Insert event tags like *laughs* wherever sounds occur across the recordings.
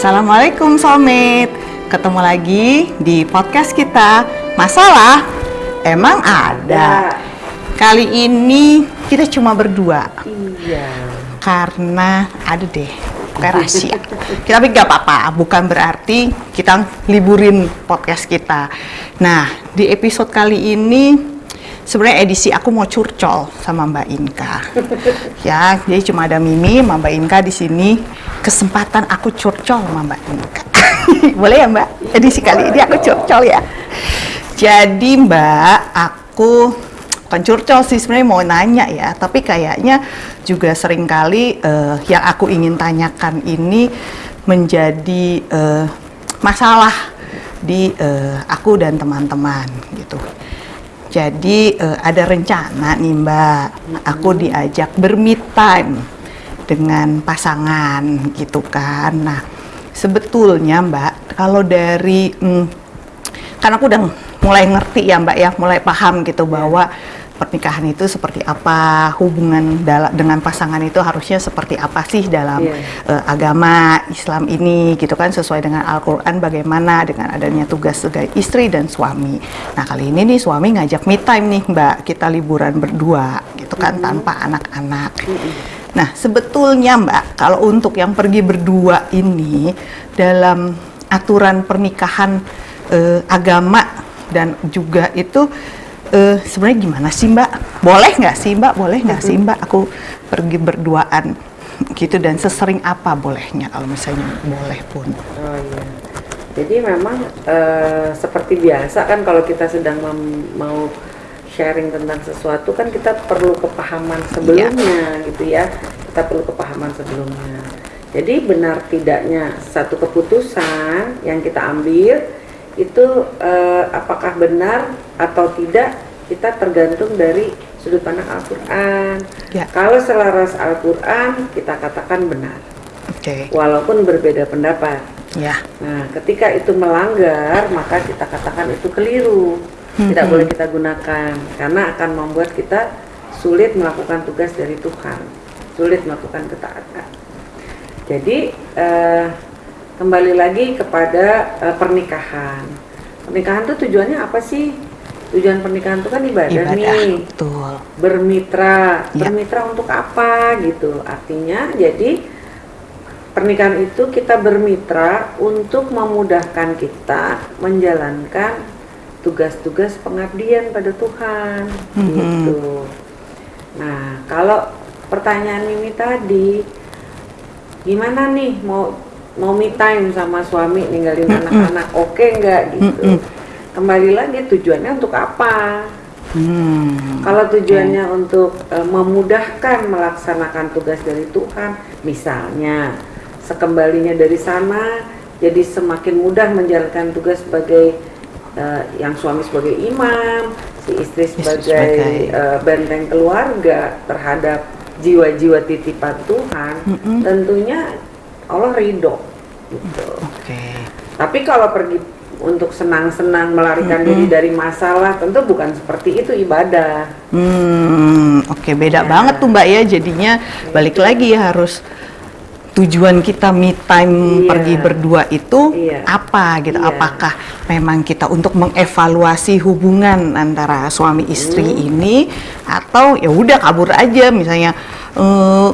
Assalamualaikum Soulmate Ketemu lagi di podcast kita. Masalah emang ada. Kali ini kita cuma berdua. Iya. Karena ada deh kayak rahasia. Kita tapi gak apa-apa Bukan berarti kita liburin podcast kita. Nah di episode kali ini sebenarnya edisi aku mau curcol sama Mbak Inka. *laughs* ya, jadi cuma ada Mimi sama Mbak Inka di sini. Kesempatan aku curcol sama Mbak Inka. *laughs* Boleh ya Mbak? Edisi kali ini aku curcol ya. Jadi Mbak, aku bukan curcol sih sebenarnya mau nanya ya, tapi kayaknya juga sering kali eh, yang aku ingin tanyakan ini menjadi eh, masalah di eh, aku dan teman-teman gitu. Jadi eh, ada rencana nih Mbak, aku diajak berme time dengan pasangan gitu kan. Nah sebetulnya Mbak, kalau dari hmm, kan aku udah mulai ngerti ya Mbak ya, mulai paham gitu bahwa pernikahan itu seperti apa, hubungan dengan pasangan itu harusnya seperti apa sih dalam Iya. eh, agama Islam ini gitu kan sesuai dengan Al-Qur'an bagaimana dengan adanya tugas sebagai istri dan suami. Nah, kali ini nih suami ngajak me time nih, Mbak. Kita liburan berdua gitu kan tanpa anak-anak. Nah, sebetulnya Mbak, kalau untuk yang pergi berdua ini dalam aturan pernikahan eh, agama dan juga itu eh, sebenarnya gimana sih Mbak? Boleh nggak sih Mbak? Boleh nggak sih Mbak? Aku pergi berduaan gitu dan sesering apa bolehnya kalau misalnya boleh pun. Oh iya. Jadi memang eh, seperti biasa kan kalau kita sedang mau sharing tentang sesuatu kan kita perlu kepahaman sebelumnya gitu ya. Kita perlu kepahaman sebelumnya. Jadi benar tidaknya satu keputusan yang kita ambil itu eh, apakah benar atau tidak kita tergantung dari sudut pandang Al-Qur'an. Ya. Kalau selaras Al-Qur'an kita katakan benar Oke. walaupun berbeda pendapat. Ya. Nah, ketika itu melanggar, maka kita katakan itu keliru. Tidak Mhm. boleh kita gunakan karena akan membuat kita sulit melakukan tugas dari Tuhan, sulit melakukan ketaatan. Jadi eh, kembali lagi kepada eh, pernikahan. Pernikahan itu tujuannya apa sih? Tujuan pernikahan itu kan ibadah, Ibadah. nih Betul. bermitra Ya. bermitra untuk apa gitu artinya jadi pernikahan itu kita bermitra untuk memudahkan kita menjalankan tugas-tugas pengabdian pada Tuhan Mhm. gitu nah kalau pertanyaan Mimi tadi gimana nih mau mau me time sama suami ninggalin anak-anak oke nggak gitu Mhm. kembali lagi tujuannya untuk apa Hmm. kalau tujuannya untuk eh, memudahkan melaksanakan tugas dari Tuhan, misalnya sekembalinya dari sana, jadi semakin mudah menjalankan tugas sebagai eh, yang suami sebagai imam, si istri sebagai, sebagai- eh, benteng keluarga terhadap jiwa-jiwa titipan Tuhan, Mm-mm. tentunya Allah ridho. Gitu. Oke. Tapi kalau pergi untuk senang-senang melarikan diri dari masalah, tentu bukan seperti itu ibadah. Hmm, oke beda Ya. banget tuh Mbak ya. Jadinya balik lagi ya harus tujuan kita me time Iya. pergi berdua itu Iya. apa gitu. Iya. Apakah memang kita untuk mengevaluasi hubungan antara suami istri Hmm. ini atau ya udah kabur aja misalnya eh,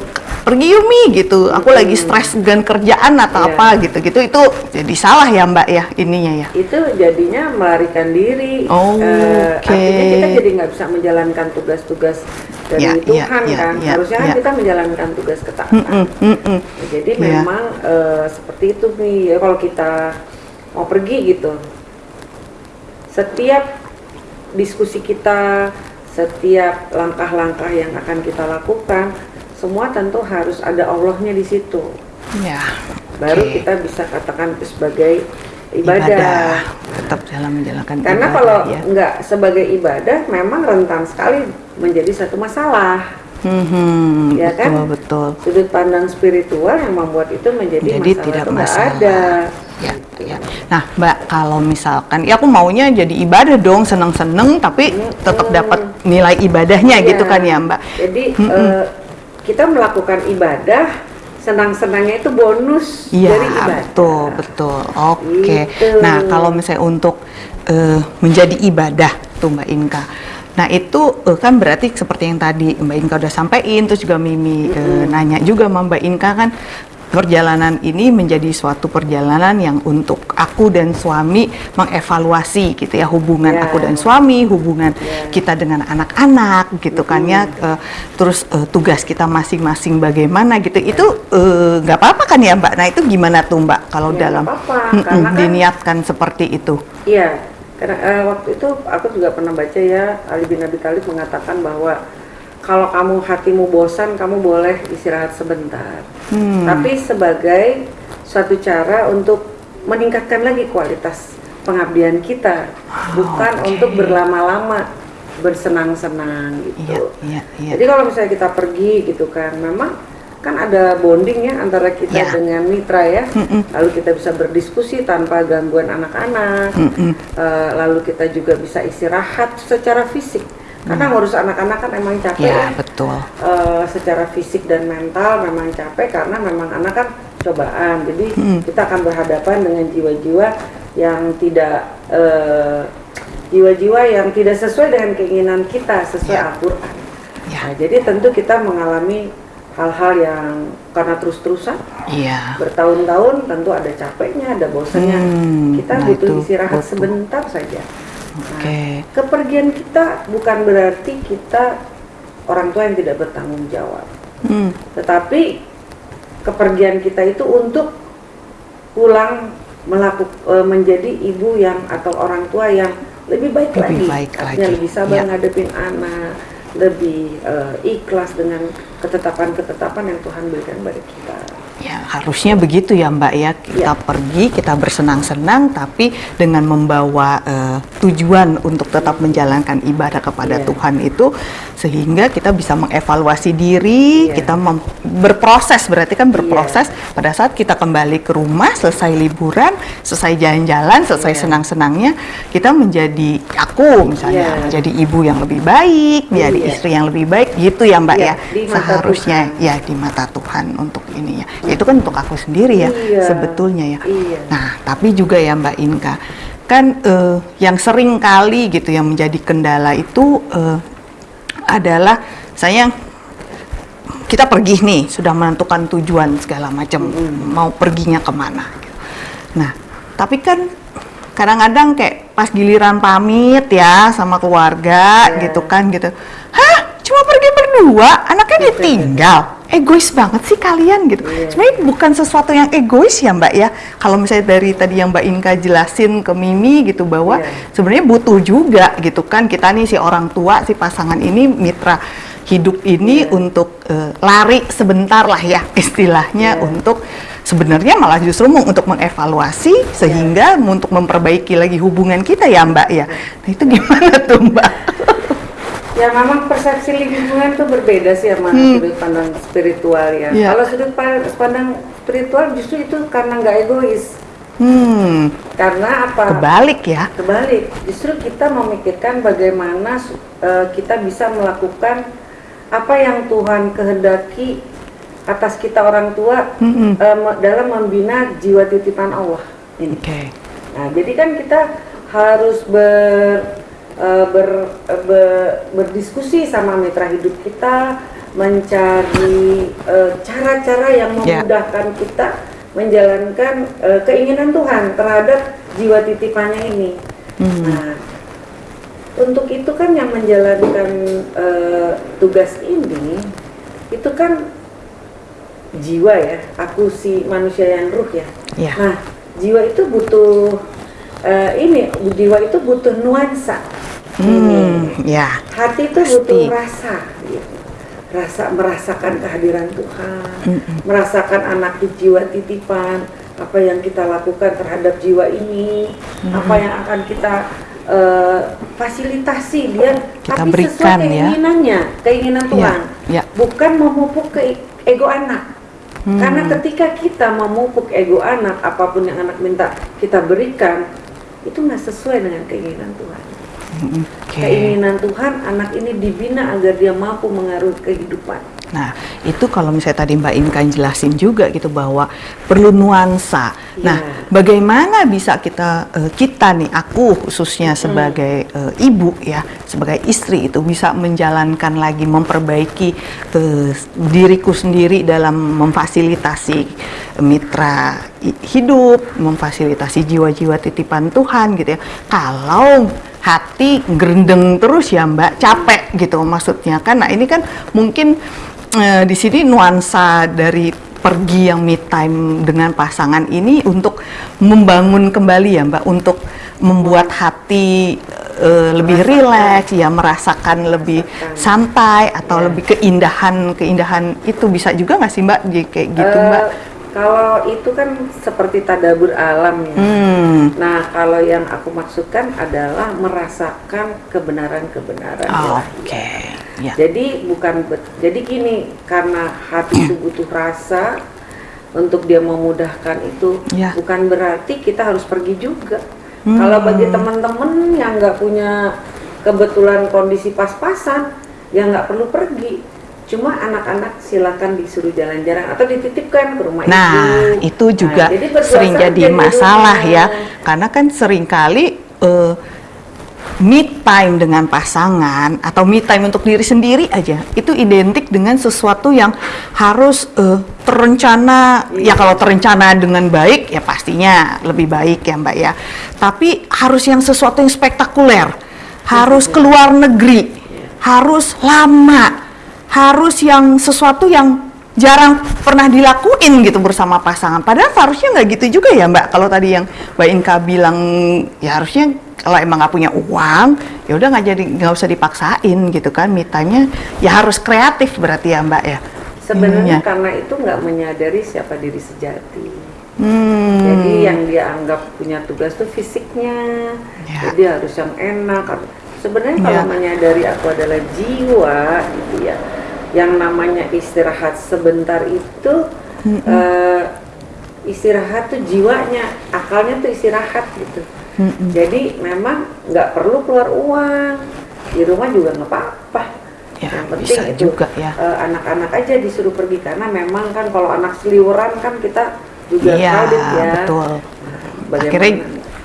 pergi Yumi gitu. Aku lagi stres dengan kerjaan atau Hmm. Iya. apa gitu-gitu itu jadi salah ya Mbak ya ininya ya. itu jadinya melarikan diri. Oh, Eh, oke. Artinya kita jadi nggak bisa menjalankan tugas-tugas dari Ya, ya, Tuhan ya, kan. ya, Harusnya kan ya. kita menjalankan tugas ketaatan. Mm-mm, mm-mm. Jadi Iya. memang eh, seperti itu nih. Ya, kalau kita mau pergi gitu, setiap diskusi kita, setiap langkah-langkah yang akan kita lakukan, semua tentu harus ada Allahnya di situ. Ya. Baru kita bisa katakan itu sebagai ibadah. tetap dalam menjalankan Karena ibadah, kalau ya. nggak sebagai ibadah, memang rentan sekali menjadi satu masalah. Hmm, Ya betul kan? betul. Sudut pandang spiritual yang membuat itu menjadi, Jadi masalah tidak masalah. ada. Ya, ya. Nah, Mbak, kalau misalkan ya aku maunya jadi ibadah dong, seneng-seneng tapi tetap dapat nilai ibadahnya Iya. gitu kan ya, Mbak. Jadi eh, kita melakukan ibadah senang-senangnya itu bonus Iya, dari ibadah. betul, betul. Oke. Gitu. Nah, kalau misalnya untuk eh, menjadi ibadah tuh Mbak Inka. Nah, itu eh, kan berarti seperti yang tadi Mbak Inka udah sampaikan, terus juga Mimi eh, nanya juga sama Mbak Inka kan perjalanan ini menjadi suatu perjalanan yang untuk aku dan suami mengevaluasi gitu ya hubungan Ya. aku dan suami, hubungan Ya. kita dengan anak-anak gitu kan ya. Eh, terus eh, tugas kita masing-masing bagaimana gitu. Itu eh, nggak apa-apa kan ya Mbak? Nah itu gimana tuh Mbak kalau Ya, dalam nggak apa-apa, Mm-mm, karena kan- diniatkan seperti itu? Iya, karena eh, waktu itu aku juga pernah baca ya Ali bin Abi Thalib mengatakan bahwa kalau kamu hatimu bosan, kamu boleh istirahat sebentar. Hmm. Tapi sebagai suatu cara untuk meningkatkan lagi kualitas pengabdian kita, bukan oke. untuk berlama-lama bersenang-senang gitu. iya, iya. Jadi kalau misalnya kita pergi gitu kan, memang kan ada bonding ya antara kita Ya. dengan mitra ya. Mm-mm. Lalu kita bisa berdiskusi tanpa gangguan anak-anak. Mm-mm. Eh, lalu kita juga bisa istirahat secara fisik. Karena ngurus anak-anak kan emang capek Ya ya. betul. Eh, secara fisik dan mental memang capek karena memang anak kan cobaan. Jadi Mm. kita akan berhadapan dengan jiwa-jiwa yang tidak eh, jiwa-jiwa yang tidak sesuai dengan keinginan kita sesuai Ya. Al-Qur'an. Ya. Nah, jadi tentu kita mengalami hal-hal yang karena terus-terusan Iya. bertahun-tahun tentu ada capeknya, ada bosannya. Hmm, kita nah butuh itu istirahat butuh. sebentar saja. Oke. Kepergian kita bukan berarti kita orang tua yang tidak bertanggung jawab, Hmm. tetapi kepergian kita itu untuk pulang melakukan menjadi ibu yang atau orang tua yang lebih baik Lebih lagi, baik artinya lagi, lebih sabar ya. ngadepin anak, lebih eh, ikhlas dengan ketetapan-ketetapan yang Tuhan berikan pada kita. Ya, harusnya begitu ya Mbak ya. Kita Ya. pergi, kita bersenang-senang tapi dengan membawa eh, tujuan untuk tetap menjalankan ibadah kepada Iya. Tuhan itu sehingga kita bisa mengevaluasi diri, Iya. kita berproses berarti kan berproses pada saat kita kembali ke rumah selesai liburan, selesai jalan-jalan, selesai Iya. senang-senangnya, kita menjadi aku misalnya Iya. menjadi ibu yang lebih baik, menjadi Iya. istri yang lebih baik gitu ya Mbak Iya, ya. Seharusnya Tuhan. ya di mata Tuhan untuk ini ya. Itu kan untuk aku sendiri ya Iya. sebetulnya ya. Iya. Nah, tapi juga ya Mbak Inka, kan eh, yang sering kali gitu yang menjadi kendala itu eh, adalah saya kita pergi nih sudah menentukan tujuan segala macam mau perginya ke mana. Gitu. Nah, tapi kan kadang-kadang kayak pas giliran pamit ya sama keluarga Iya. gitu kan gitu. Hah, cuma pergi berdua, anaknya ditinggal. Egois banget sih kalian gitu. Iya. Sebenarnya bukan sesuatu yang egois ya Mbak ya. Kalau misalnya dari tadi yang Mbak Inka jelasin ke Mimi gitu bahwa Iya. sebenarnya butuh juga gitu kan kita nih si orang tua si pasangan ini mitra hidup ini Iya. untuk eh, lari sebentar lah ya istilahnya Iya. untuk sebenarnya malah justru mau untuk mengevaluasi sehingga untuk memperbaiki lagi hubungan kita ya Mbak ya. Nah itu gimana tuh Mbak? Ya memang persepsi lingkungan tuh berbeda sih sama Hmm. sudut pandang spiritual ya. Iya. Kalau sudut pa- pandang spiritual justru itu karena nggak egois. Hmm, Karena apa? kebalik ya. Kebalik, justru kita memikirkan bagaimana eh, kita bisa melakukan apa yang Tuhan kehendaki atas kita orang tua eh, me- dalam membina jiwa titipan Allah. Oke. Nah, jadi kan kita harus ber, eh, ber- eh, be- berdiskusi sama mitra hidup kita, mencari eh, cara-cara yang Ya. memudahkan kita menjalankan eh, keinginan Tuhan terhadap jiwa titipannya ini. Hmm. Nah, untuk itu kan yang menjalankan eh, tugas ini, itu kan jiwa ya, aku si manusia yang ruh ya. Ya. Nah, jiwa itu butuh eh, ini, jiwa itu butuh nuansa. Hmm, ya. Hati itu Pasti. butuh rasa, gitu. rasa merasakan kehadiran Tuhan, merasakan anak di jiwa titipan, apa yang kita lakukan terhadap jiwa ini, apa yang akan kita eh, fasilitasi dia, Kita tapi berikan, sesuai ya. keinginannya, keinginan Ya, Tuhan, ya. bukan memupuk ke ego anak. Hmm. Karena ketika kita memupuk ego anak, apa pun yang anak minta kita berikan, itu nggak sesuai dengan keinginan Tuhan. Oke. Keinginan Tuhan anak ini dibina agar dia mampu mengaruhi kehidupan. Nah, itu kalau misalnya tadi Mbak Inkan jelasin juga gitu bahwa perlu nuansa. Nah, Iya. bagaimana bisa kita eh, kita nih aku khususnya sebagai eh, ibu ya, sebagai istri itu bisa menjalankan lagi memperbaiki eh, diriku sendiri dalam memfasilitasi mitra hidup, memfasilitasi jiwa-jiwa titipan Tuhan gitu ya. Kalau hati gerendeng terus ya Mbak, capek gitu maksudnya kan. Nah, ini kan mungkin eh, di sini nuansa dari pergi yang me time dengan pasangan ini untuk membangun kembali ya Mbak, untuk membuat hati eh, lebih rileks, ya merasakan lebih santai atau Ya. lebih keindahan keindahan itu bisa juga nggak sih Mbak, kayak gitu Eh, Mbak? Kalau itu kan seperti tadabur alam ya. Hmm, Nah, kalau yang aku maksudkan adalah merasakan kebenaran-kebenaran oke, ilahi. ya. Jadi bukan jadi gini, karena hati itu butuh rasa untuk dia memudahkan itu Ya. bukan berarti kita harus pergi juga. Hmm. Kalau bagi teman-teman yang nggak punya kebetulan kondisi pas-pasan, ya nggak perlu pergi. Cuma anak-anak silakan disuruh jalan-jalan atau dititipkan ke rumah Nah, ibu. itu juga Nah, jadi berdua sering jadi di masalah ya. Karena kan sering kali eh me time dengan pasangan atau me time untuk diri sendiri aja itu identik dengan sesuatu yang harus eh, terencana ya Iya. kalau terencana dengan baik ya pastinya lebih baik ya Mbak ya tapi harus yang sesuatu yang spektakuler harus keluar negeri harus lama harus yang sesuatu yang jarang pernah dilakuin gitu bersama pasangan. Padahal seharusnya nggak gitu juga ya Mbak. Kalau tadi yang Mbak Inka bilang ya harusnya kalau emang nggak punya uang ya udah nggak jadi nggak usah dipaksain gitu kan. Mitanya ya harus kreatif berarti ya Mbak ya. Sebenarnya Ininya. karena itu nggak menyadari siapa diri sejati. Hmm. Jadi yang dia anggap punya tugas tuh fisiknya, Ya. jadi harus yang enak. Sebenarnya kalau Ya. menyadari aku adalah jiwa, gitu ya, yang namanya istirahat sebentar itu eh, istirahat tuh jiwanya, akalnya tuh istirahat gitu. Mm-mm. Jadi memang nggak perlu keluar uang, di rumah juga nggak apa-apa. Ya, yang penting bisa itu juga ya. eh, anak-anak aja disuruh pergi karena memang kan kalau anak seliweran kan kita juga Iya crowded ya. betul. Bagaimana? Akhirnya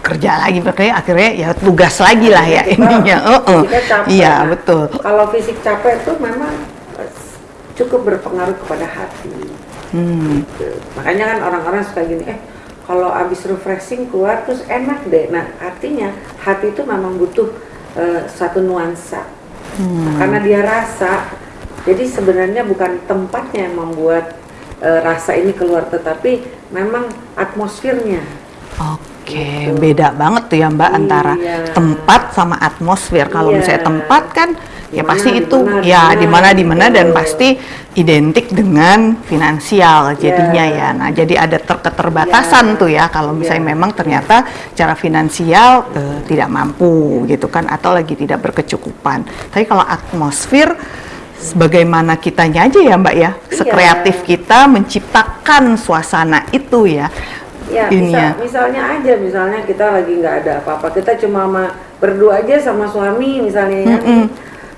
kerja lagi makanya akhirnya ya tugas lagi lah ya Kita- ininya. Kita capek. Iya Nah, betul. Kalau fisik capek tuh memang cukup berpengaruh kepada hati. Hmm. Gitu. Makanya kan orang-orang suka gini, eh kalau abis refreshing keluar terus enak deh. Nah artinya hati itu memang butuh eh, satu nuansa. Hmm. Karena dia rasa, jadi sebenarnya bukan tempatnya yang membuat eh, rasa ini keluar, tetapi memang atmosfernya. Oke, Gitu. beda banget tuh ya Mbak antara Iya. tempat sama atmosfer. Kalau Iya. misalnya tempat kan ya Di mana, pasti itu di mana, ya di mana di mana dan pasti identik dengan finansial jadinya Iya. ya. Nah, jadi ada ter keterbatasan Iya. tuh ya kalau misalnya Iya. memang ternyata cara finansial eh, tidak mampu gitu kan atau lagi tidak berkecukupan. Tapi kalau atmosfer sebagaimana kitanya aja ya Mbak ya, sekreatif kita menciptakan suasana itu ya. Ya, Ini ya. misalnya aja, misalnya kita lagi nggak ada apa-apa, kita cuma berdua aja sama suami misalnya ya. Mm-mm.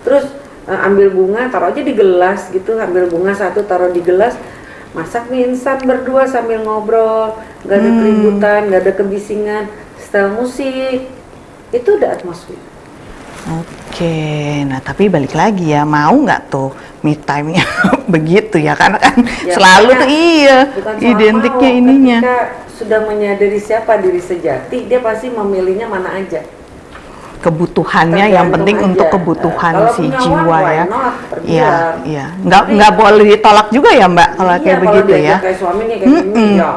Terus eh, ambil bunga, taruh aja di gelas gitu, ambil bunga satu taruh di gelas, masak mie instan berdua sambil ngobrol, nggak ada Hmm. keributan, nggak ada kebisingan, setel musik, itu udah atmosfer. Oke, nah tapi balik lagi ya, mau nggak tuh me time-nya *laughs* begitu ya? Karena kan Ya, selalu tuh iya identiknya mau, ininya. Ketika sudah menyadari siapa diri sejati, dia pasti memilihnya mana aja. Kebutuhannya yang penting aja. untuk kebutuhan Kalau si jiwa ya. not? Pergi Iya, iya. Nggak Tapi- nggak boleh ditolak juga ya Mbak kalau Iya, kayak kalau begitu ya. kayak suami nih kayak gini, Mm-mm. ya.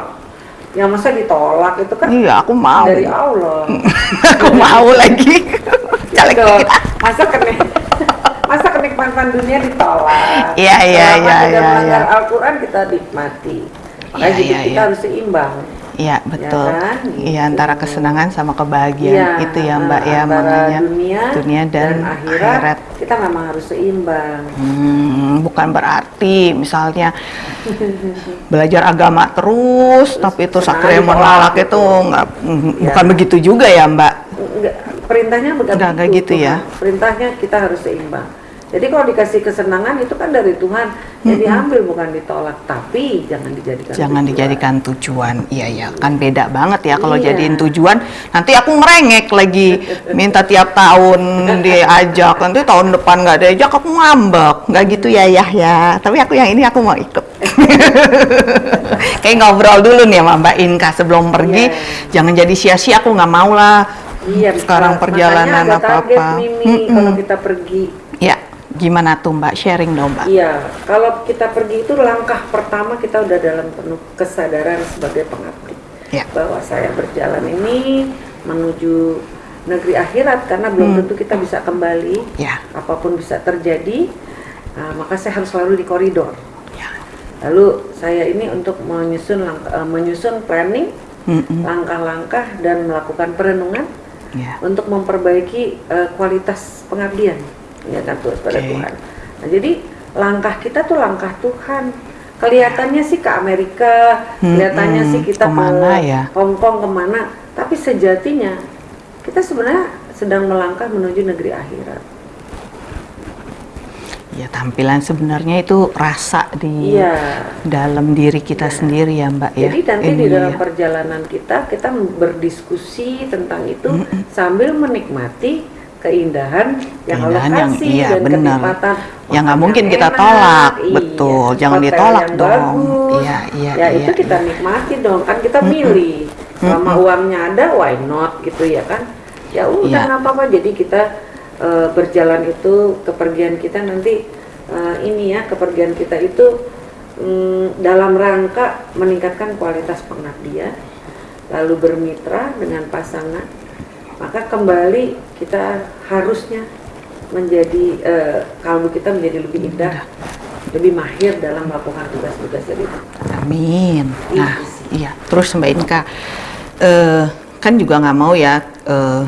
Ya masa ditolak itu kan Iya, aku mau. dari Allah. *laughs* aku mau lagi. *laughs* Caleg kita. Masa kenik masa kenikmatan dunia ditolak. Iya, iya, iya, tidak iya, melanggar iya. Al-Quran kita nikmati. Makanya Iya, hidup iya, kita iya. harus seimbang. Iya betul. kan? Iya Gitu. antara kesenangan sama kebahagiaan Iya, itu ya Mbak ya makanya dunia, dan, akhirat, akhirat. kita memang harus seimbang. Hmm, bukan berarti misalnya belajar agama terus, tapi itu sakral menolak gitu. itu nggak, Ya. bukan begitu juga ya Mbak. Enggak, perintahnya bukan Udah nggak gitu ya? Perintahnya kita harus seimbang. Jadi kalau dikasih kesenangan itu kan dari Tuhan, ya diambil bukan ditolak, tapi jangan dijadikan Jangan tujuan. dijadikan tujuan. Iya ya, kan beda banget ya kalau Iya. jadiin tujuan. Nanti aku ngerengek lagi minta tiap tahun diajak. Nanti tahun depan nggak diajak aku ngambek. Nggak gitu ya ya ya. Tapi aku yang ini aku mau ikut. *laughs* Kayak ngobrol dulu nih sama Mbak Inka sebelum pergi. Iya. Jangan jadi sia-sia. Aku nggak mau lah. Iya, Sekarang perjalanan apa-apa. Mimi, Mm-mm. kalau kita pergi. Ya, gimana tuh Mbak? Sharing dong Mbak. Iya, kalau kita pergi itu langkah pertama kita udah dalam penuh kesadaran sebagai pengabdi. Ya. Bahwa saya berjalan ini menuju negeri akhirat karena belum Hmm. tentu kita bisa kembali. Ya. Apa pun bisa terjadi, nah, maka saya harus selalu di koridor. Ya. Lalu saya ini untuk menyusun eh, menyusun planning, langkah-langkah dan melakukan perenungan Ya. untuk memperbaiki eh, kualitas pengabdian ya kan pada Oke. Tuhan. Nah, jadi langkah kita tuh langkah Tuhan. Kelihatannya sih ke Amerika, Hmm, kelihatannya hmm, sih kita ke mana ke ya? Hong Kong ke mana, tapi sejatinya kita sebenarnya sedang melangkah menuju negeri akhirat. Ya tampilan sebenarnya itu rasa di Iya. dalam diri kita sendiri ya Mbak ya. Jadi nanti di Ini dalam ya. perjalanan kita kita berdiskusi tentang itu sambil menikmati keindahan yang Allah Keindahan yang- kasih iya, dan benar. kenikmatan Yang nggak mungkin yang kita enak, tolak, iya, betul. Jangan ditolak yang dong. bagus. Iya, iya, ya iya, itu kita iya. nikmati dong kan kita milih selama uangnya ada why not gitu ya kan ya udah Iya. nggak apa-apa jadi kita eh, berjalan itu kepergian kita nanti eh, ini ya kepergian kita itu mm, dalam rangka meningkatkan kualitas pengabdian lalu bermitra dengan pasangan maka kembali kita harusnya menjadi eh, kalbu kita menjadi lebih indah lebih mahir dalam melakukan tugas-tugas dari Amin. Iya Nah, sih. iya. Terus Mbak Inka, eh, kan juga nggak mau ya eh,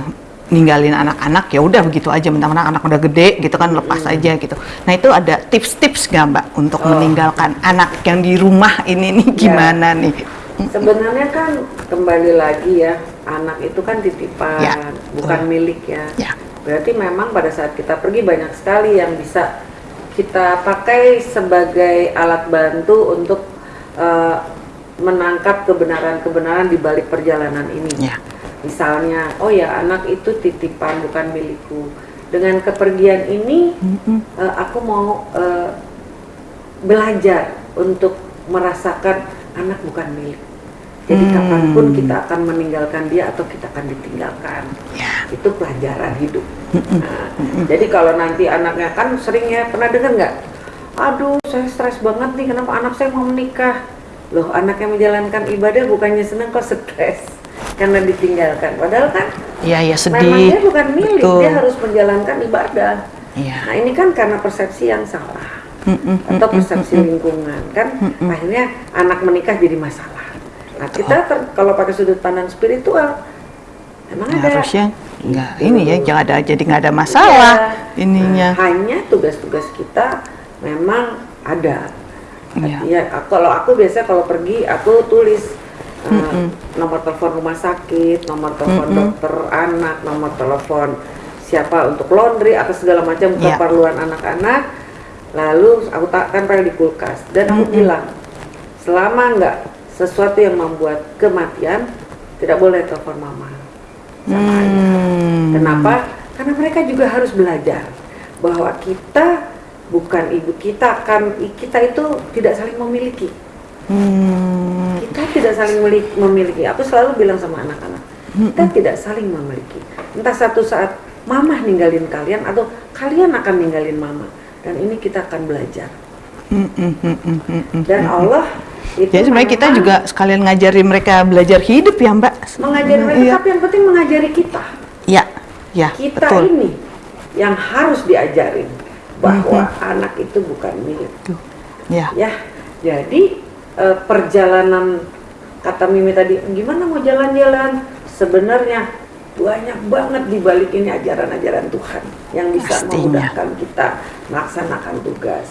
ninggalin anak-anak ya udah begitu aja mentang-mentang anak udah gede gitu kan lepas aja gitu. Nah itu ada tips-tips nggak Mbak untuk Oh. meninggalkan anak yang di rumah ini nih Ya. gimana nih? Sebenarnya kan kembali lagi ya, anak itu kan titipan, Ya, bukan milik ya. Ya. Berarti memang pada saat kita pergi banyak sekali yang bisa kita pakai sebagai alat bantu untuk eh, menangkap kebenaran-kebenaran di balik perjalanan ini. Ya. Misalnya, oh ya anak itu titipan bukan milikku. Dengan kepergian ini, Mm-mm. eh, aku mau eh, belajar untuk merasakan anak bukan milik. Jadi Hmm. kapan pun kita akan meninggalkan dia atau kita akan ditinggalkan. Ya. Itu pelajaran hidup. Nah, jadi kalau nanti anaknya kan sering ya pernah dengar nggak? Aduh, saya stres banget nih. Kenapa anak saya mau menikah? Loh, anak yang menjalankan ibadah bukannya seneng kok stres karena ditinggalkan. Padahal kan Iya, ya memang sedih. dia bukan milik, Betul. dia harus menjalankan ibadah. Iya. Nah ini kan karena persepsi yang salah Mm-mm, atau mm-mm, persepsi mm-mm. lingkungan kan akhirnya anak menikah jadi masalah. Nah kita ter- kalau pakai sudut pandang spiritual emang Ya, ada harusnya nggak ini ya jangan ada jadi nggak ada masalah Iya. ininya. Nah, hanya tugas-tugas kita memang ada. Iya. Ya, aku- kalau aku biasa kalau pergi aku tulis uh, Mm-mm. nomor telepon rumah sakit, nomor telepon Mm-mm. dokter anak, nomor telepon siapa untuk laundry atau segala macam Iya. keperluan anak-anak. Lalu aku takkan pada di kulkas dan aku Mm-mm. bilang selama nggak sesuatu yang membuat kematian tidak boleh telepon mama sama ayah. Hmm. Kenapa? Karena mereka juga harus belajar bahwa kita bukan ibu kita kan kita itu tidak saling memiliki. Hmm. Kita tidak saling memiliki. Aku selalu bilang sama anak-anak, kita tidak saling memiliki. Entah satu saat mama ninggalin kalian atau kalian akan ninggalin mama. Dan ini kita akan belajar. Hmm, hmm, hmm, hmm, hmm, hmm. Dan Allah itu Jadi sebenarnya kita memang juga sekalian ngajarin mereka belajar hidup ya Mbak. mengajari mereka, Iya. tapi yang penting mengajari kita. Ya, ya, kita betul. ini yang harus diajarin bahwa anak itu bukan milik Tuh. Ya, ya jadi eh, perjalanan kata Mimi tadi gimana mau jalan-jalan sebenarnya banyak banget di balik ini ajaran-ajaran Tuhan yang bisa Pastinya. memudahkan kita melaksanakan tugas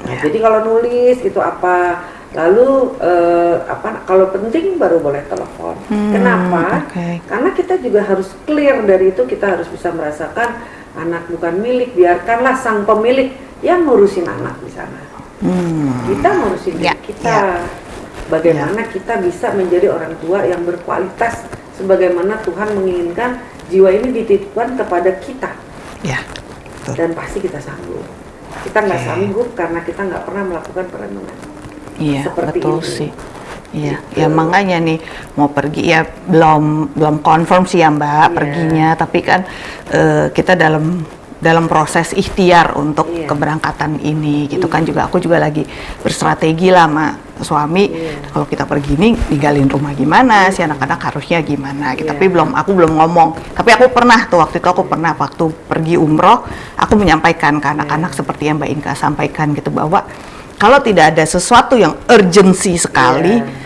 Nah, Ya. jadi kalau nulis itu apa lalu eh, apa kalau penting baru boleh telepon Hmm, kenapa oke. karena kita juga harus clear dari itu kita harus bisa merasakan anak bukan milik, biarkanlah sang pemilik yang ngurusin anak di sana. Hmm. Kita ngurusin Ya, diri kita. Bagaimana kita bisa menjadi orang tua yang berkualitas sebagaimana Tuhan menginginkan jiwa ini dititipkan kepada kita Ya. Betul. dan pasti kita sanggup. Kita nggak Oke. sanggup karena kita nggak pernah melakukan perenungan. Iya, seperti betul ini. sih. Iya, Gitu. ya makanya nih mau pergi ya belum belum confirm sih ya Mbak Iya. perginya, tapi kan eh, kita dalam dalam proses ikhtiar untuk Iya. keberangkatan ini gitu kan Iya. juga aku juga lagi berstrategi lah sama suami Iya. kalau kita pergi nih ninggalin rumah gimana si anak-anak harusnya gimana gitu. Iya. tapi belum aku belum ngomong tapi aku pernah tuh waktu itu aku pernah waktu pergi umroh aku menyampaikan ke anak-anak Iya. seperti yang Mbak Inka sampaikan gitu bahwa kalau tidak ada sesuatu yang urgensi sekali Iya.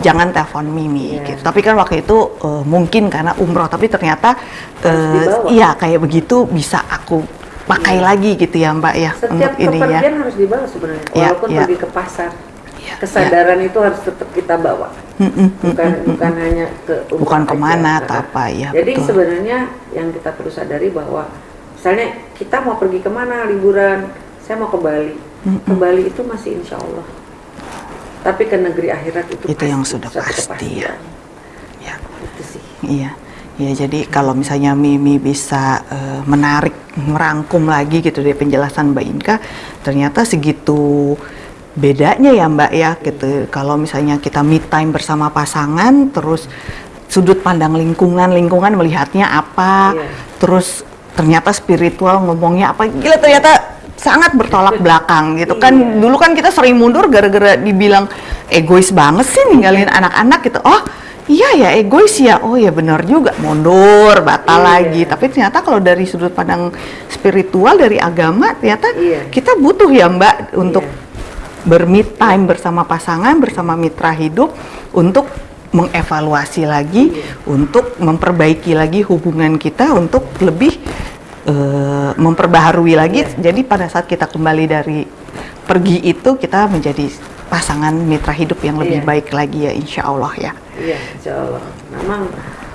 jangan telepon Mimi Iya. gitu. Tapi kan waktu itu eh, mungkin karena umroh, tapi ternyata dibawa. iya kayak begitu bisa aku pakai lagi gitu ya Mbak ya Setiap untuk ini ya. harus dibawa sebenarnya, Iya, walaupun iya. pergi ke pasar. Iya, Kesadaran itu harus tetap kita bawa, bukan bukan hanya ke Bukan aja. ke mana atau Nah, apa ya. Jadi betul. sebenarnya yang kita perlu sadari bahwa misalnya kita mau pergi ke mana liburan, saya mau ke Bali, Mm-mm. ke Bali itu masih insya Allah. Tapi ke negeri akhirat itu Itu yang pasti, sudah suatu pasti ya. Ya. Itu sih. Iya. Ya jadi kalau misalnya Mimi bisa eh, menarik, merangkum lagi gitu dari penjelasan Mbak Inka, ternyata segitu bedanya ya Mbak ya gitu. Kalau misalnya kita me time bersama pasangan, terus sudut pandang lingkungan, lingkungan melihatnya apa, Iya. terus ternyata spiritual ngomongnya apa, gila ternyata sangat bertolak belakang gitu kan. Iya. Dulu kan kita sering mundur gara-gara dibilang egois banget sih ninggalin anak-anak gitu. Oh Iya ya egois ya, oh ya benar juga mundur batal Iya. lagi. Tapi ternyata kalau dari sudut pandang spiritual dari agama ternyata Iya. kita butuh ya Mbak untuk Iya. bermit time bersama pasangan, bersama mitra hidup untuk mengevaluasi lagi, Iya. untuk memperbaiki lagi hubungan kita untuk lebih eh, memperbaharui lagi. Iya. Jadi pada saat kita kembali dari pergi itu kita menjadi pasangan mitra hidup yang lebih Iya. baik lagi ya insya Allah ya. Iya, insya Allah. Memang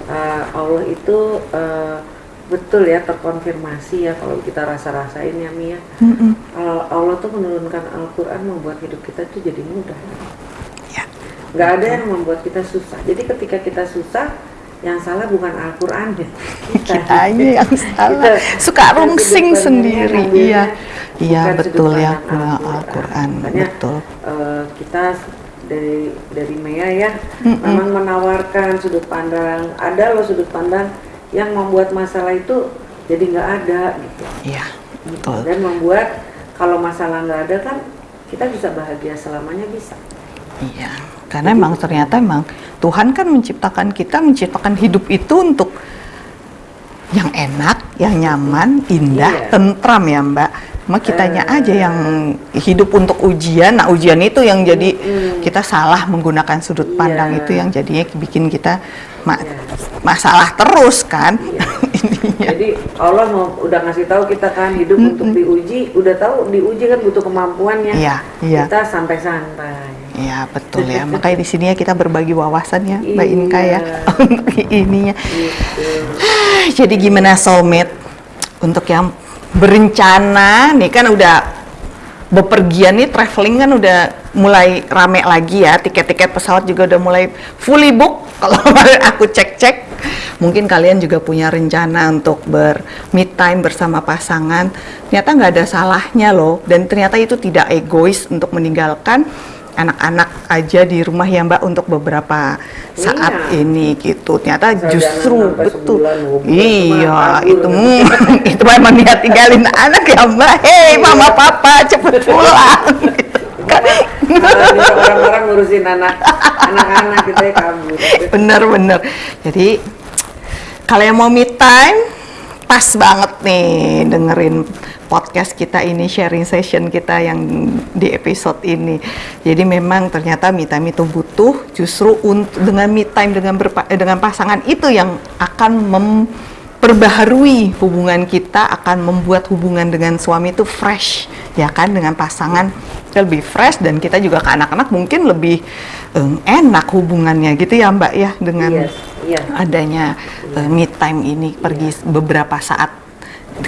uh, Allah itu uh, betul ya terkonfirmasi ya kalau kita rasa-rasain ya Mia. Mm-mm. Al- Allah tuh menurunkan Al-Quran membuat hidup kita tuh jadi mudah. Ya. Nggak ada yang membuat kita susah. Jadi ketika kita susah, yang salah bukan Al-Quran ya. Kitanya yang salah. Kita- Suka kita rungsing sendiri. Iya. Iya bukan sudut betul ya Al-Qur'an. Makanya, Betul. eh, kita dari dari Mea ya Mm-mm. memang menawarkan sudut pandang. Ada loh sudut pandang yang membuat masalah itu jadi nggak ada gitu. Iya, betul. Dan membuat kalau masalah nggak ada kan kita bisa bahagia selamanya bisa. Iya. Karena emang ternyata emang Tuhan kan menciptakan kita menciptakan hidup itu untuk yang enak, yang nyaman, indah, Iya. tentram ya Mbak. Cuma kitanya Eh. aja yang hidup untuk ujian. Nah ujian itu yang jadi Mm-mm. kita salah menggunakan sudut pandang Iya. itu yang jadinya bikin kita ma- Iya. masalah terus kan Iya. *laughs* Jadi Allah mau udah ngasih tahu kita kan hidup untuk diuji, udah tahu diuji kan butuh kemampuannya. Iya, iya. Kita santai-santai. Iya betul ya. Makanya di sini ya kita berbagi wawasan ya, Mbak Iya. Inka ya *laughs* untuk ininya. Gitu. Jadi gimana soulmate untuk yang berencana nih kan udah bepergian nih traveling kan udah mulai rame lagi ya tiket-tiket pesawat juga udah mulai fully book *laughs* kalau aku cek-cek mungkin kalian juga punya rencana untuk ber meet time bersama pasangan ternyata nggak ada salahnya loh dan ternyata itu tidak egois untuk meninggalkan anak-anak aja di rumah ya mbak untuk beberapa saat Iya. ini gitu. Ternyata Asal justru betul. sebulan, iya itu mm, itu memang niat tinggalin anak ya mbak. Hei mama papa cepet pulang. Kan, Karena orang-orang ngurusin anak anak-anak kita ya kabur. bener-bener jadi kalau yang mau me time pas banget nih dengerin podcast kita ini sharing session kita yang di episode ini. Jadi memang ternyata me time itu butuh justru untuk dengan me time dengan berpa- eh, dengan pasangan itu yang akan memperbaharui hubungan kita akan membuat hubungan dengan suami itu fresh ya kan? Dengan pasangan lebih fresh dan kita juga ke anak-anak mungkin lebih eh, enak hubungannya gitu ya Mbak ya dengan Iya, iya. adanya uh, me time ini pergi beberapa saat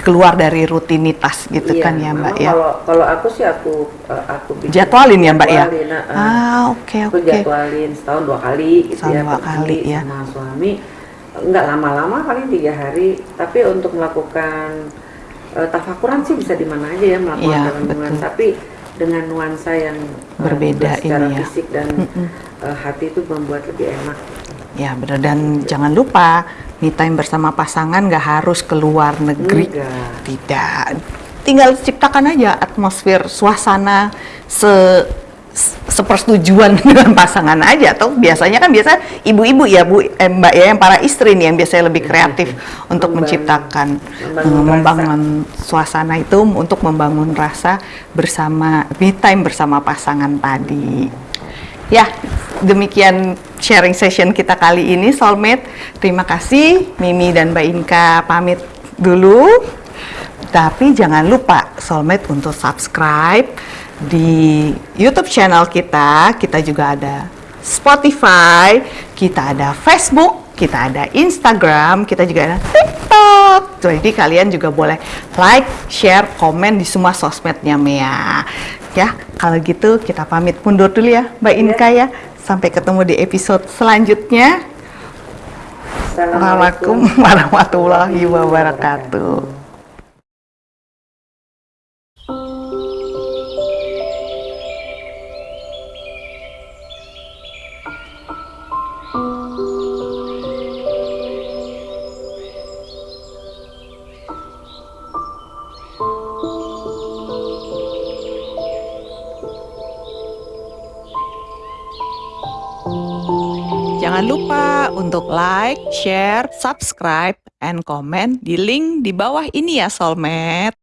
keluar dari rutinitas gitu Iya, kan ya Mbak ya. Kalau kalau aku sih aku eh, aku bikin Jadwalin ya Mbak ya. jadwalin, eh, eh. Ah oke aku oke. jadwalin setahun dua kali gitu Setahun ya dua kali, ya. sama suami nggak lama-lama paling tiga hari tapi untuk melakukan eh, tafakuran sih bisa di mana aja ya melakukan renungan betul. tapi dengan nuansa yang eh, Berbeda secara ini ya. fisik dan Mm-mm. eh, hati itu membuat lebih enak Ya benar dan jangan lupa me time bersama pasangan nggak harus keluar negeri. Enggak. Tidak. Tinggal ciptakan aja atmosfer suasana se se- sepersetujuan *laughs* dengan pasangan aja atau biasanya kan biasa ibu-ibu ya Bu eh, Mbak ya yang para istri nih yang biasanya lebih kreatif *laughs* untuk Membangun- menciptakan membangun eh, rasa. membangun suasana itu untuk membangun rasa bersama me time bersama pasangan tadi. Ya, demikian sharing session kita kali ini Soulmate. Terima kasih Mimi dan Mbak Inka pamit dulu. Tapi jangan lupa Soulmate untuk subscribe di YouTube channel kita. Kita juga ada Spotify, kita ada Facebook, kita ada Instagram, kita juga ada TikTok. Jadi kalian juga boleh like, share, komen di semua sosmednya Mea. Ya, kalau gitu kita pamit mundur dulu ya Mbak Inka ya. Sampai ketemu di episode selanjutnya. Assalamualaikum warahmatullahi wabarakatuh. Like, share, subscribe, and comment di link di bawah ini ya Soulmate.